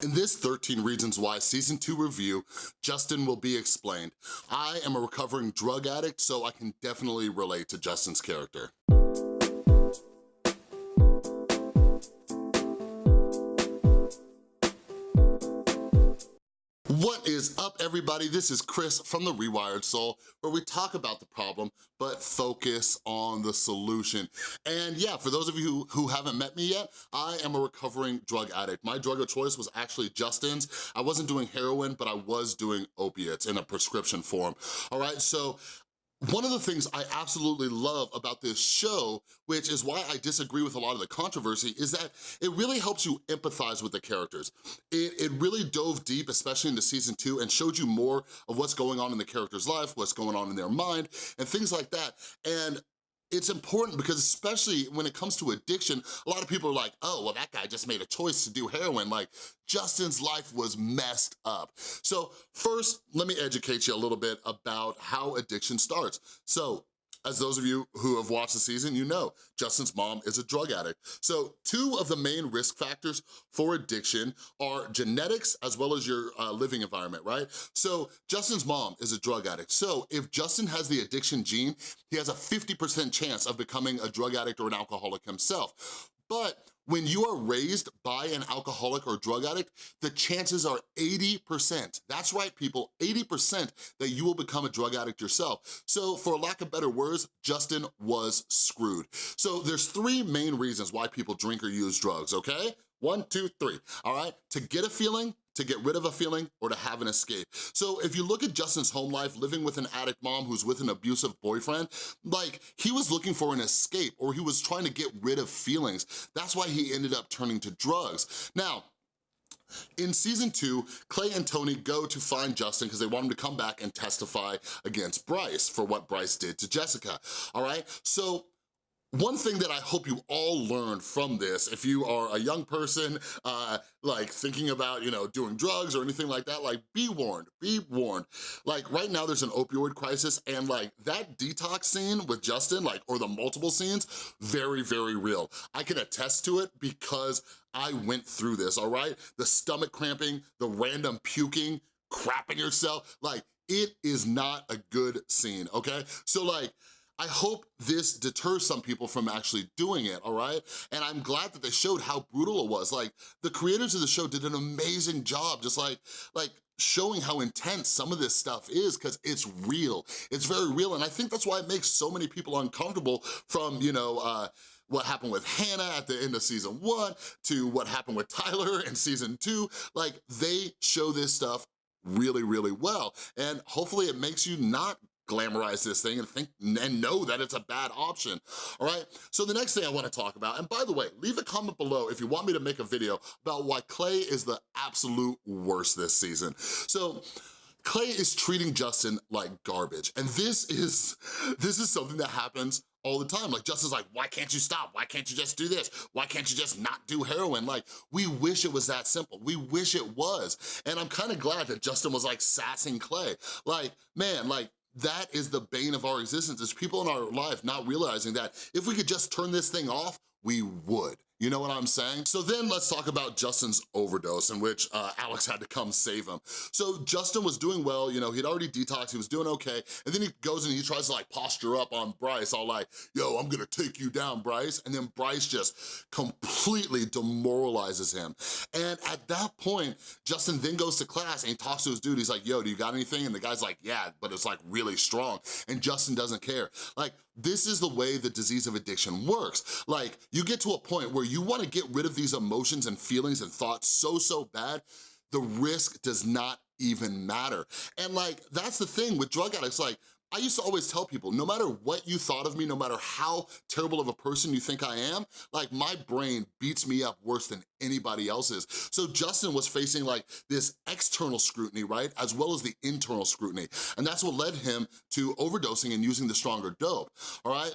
In this 13 Reasons Why Season 2 review, Justin will be explained. I am a recovering drug addict, so I can definitely relate to Justin's character. What is up, everybody? This is Chris from The Rewired Soul, where we talk about the problem, but focus on the solution. And yeah, for those of you who, haven't met me yet, I am a recovering drug addict. My drug of choice was actually Justin's. I wasn't doing heroin, but I was doing opiates in a prescription form. All right, so one of the things I absolutely love about this show, which is why I disagree with a lot of the controversy, is that it really helps you empathize with the characters. It, it really dove deep, especially into season two, and showed you more of what's going on in the character's life, what's going on in their mind, and things like that. And it's important because especially when it comes to addiction, a lot of people are like, oh, well, that guy just made a choice to do heroin. Like, Justin's life was messed up. So first, let me educate you a little bit about how addiction starts. So as those of you who have watched the season, you know Justin's mom is a drug addict. So two of the main risk factors for addiction are genetics as well as your uh, living environment, right? So Justin's mom is a drug addict. So if Justin has the addiction gene, he has a 50% chance of becoming a drug addict or an alcoholic himself. But when you are raised by an alcoholic or drug addict, the chances are 80%, that's right people, 80% that you will become a drug addict yourself. So for lack of better words, Justin was screwed. So there's three main reasons why people drink or use drugs, okay? One, two, three, all right? To get a feeling, to get rid of a feeling, or to have an escape. So if you look at Justin's home life, living with an addict mom who's with an abusive boyfriend, like he was looking for an escape or he was trying to get rid of feelings. That's why he ended up turning to drugs. Now, in season two, Clay and Tony go to find Justin because they want him to come back and testify against Bryce for what Bryce did to Jessica, all right? So one thing that I hope you all learn from this, if you are a young person, uh, like thinking about, you know, doing drugs or anything like that, like be warned, be warned. Like right now there's an opioid crisis and like that detox scene with Justin, like, or the multiple scenes, very, very real. I can attest to it because I went through this, all right? The stomach cramping, the random puking, crapping yourself, like it is not a good scene, okay? So like, I hope this deters some people from actually doing it, all right? And I'm glad that they showed how brutal it was. Like, the creators of the show did an amazing job, just like, like showing how intense some of this stuff is because it's real. It's very real, and I think that's why it makes so many people uncomfortable from, you know, uh, what happened with Hannah at the end of season one to what happened with Tyler in season two. Like, they show this stuff really, really well. And hopefully it makes you not glamorize this thing and think and know that it's a bad option, all right? So the next thing I wanna talk about, and by the way, leave a comment below if you want me to make a video about why Clay is the absolute worst this season. So, Clay is treating Justin like garbage. And this is, this is something that happens all the time. Like Justin's like, why can't you stop? Why can't you just do this? Why can't you just not do heroin? Like, we wish it was that simple. We wish it was. And I'm kind of glad that Justin was like sassing Clay. Like, man, like that is the bane of our existence, is people in our life not realizing that if we could just turn this thing off, we would. You know what I'm saying? So then let's talk about Justin's overdose in which uh, Alex had to come save him. So Justin was doing well, you know, he'd already detoxed, he was doing okay, and then he goes and he tries to like posture up on Bryce, all like, yo, I'm gonna take you down, Bryce. And then Bryce just completely demoralizes him. And at that point, Justin then goes to class and he talks to his dude, he's like, yo, do you got anything? And the guy's like, yeah, but it's like really strong. And Justin doesn't care. Like, this is the way the disease of addiction works. Like, you get to a point where you wanna get rid of these emotions and feelings and thoughts so, so bad, the risk does not even matter. And like, that's the thing with drug addicts, like, I used to always tell people, no matter what you thought of me, no matter how terrible of a person you think I am, like my brain beats me up worse than anybody else's. So Justin was facing like this external scrutiny, right? As well as the internal scrutiny. And that's what led him to overdosing and using the stronger dope, all right?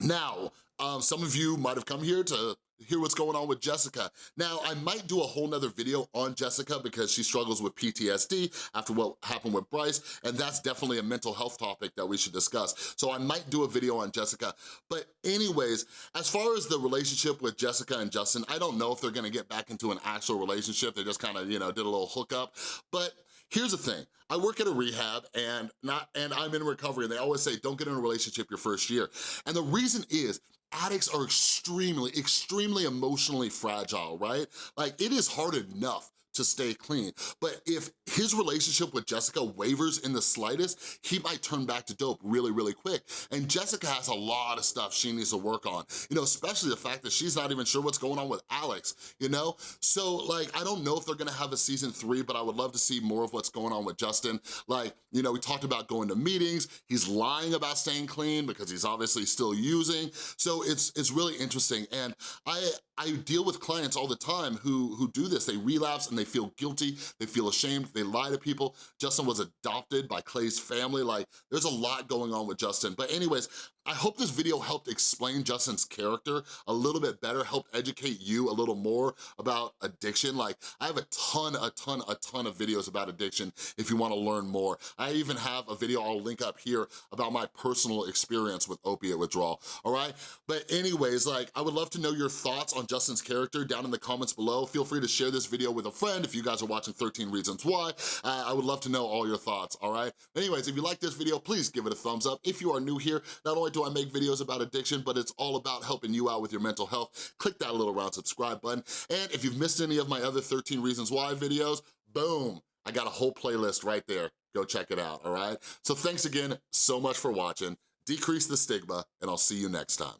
Now, um, some of you might have come here to hear what's going on with Jessica. Now, I might do a whole nother video on Jessica because she struggles with PTSD after what happened with Bryce, and that's definitely a mental health topic that we should discuss. So I might do a video on Jessica. But anyways, as far as the relationship with Jessica and Justin, I don't know if they're gonna get back into an actual relationship. They just kind of, you know, did a little hookup. But here's the thing, I work at a rehab and not and I'm in recovery and they always say don't get in a relationship your first year. And the reason is addicts are extremely, extremely emotionally fragile, right? Like it is hard enough to stay clean. But if his relationship with Jessica wavers in the slightest, he might turn back to dope really, really quick. And Jessica has a lot of stuff she needs to work on, you know, especially the fact that she's not even sure what's going on with Alex, you know? So like, I don't know if they're gonna have a season three, but I would love to see more of what's going on with Justin. Like, you know, we talked about going to meetings, he's lying about staying clean because he's obviously still using. So it's, it's really interesting. And I, I deal with clients all the time who, who do this. They relapse and they feel guilty, they feel ashamed, they lie to people. Justin was adopted by Clay's family. Like, there's a lot going on with Justin. But anyways, I hope this video helped explain Justin's character a little bit better, helped educate you a little more about addiction. Like, I have a ton, a ton, a ton of videos about addiction if you wanna learn more. I even have a video I'll link up here about my personal experience with opiate withdrawal, all right? But anyways, like, I would love to know your thoughts on Justin's character down in the comments below. Feel free to share this video with a friend if you guys are watching 13 Reasons Why. Uh, I would love to know all your thoughts, all right? Anyways, if you like this video, please give it a thumbs up. If you are new here, not do I make videos about addiction, but it's all about helping you out with your mental health. Click that little round subscribe button. And if you've missed any of my other 13 Reasons Why videos, boom, I got a whole playlist right there. Go check it out, all right? So thanks again so much for watching. Decrease the stigma, and I'll see you next time.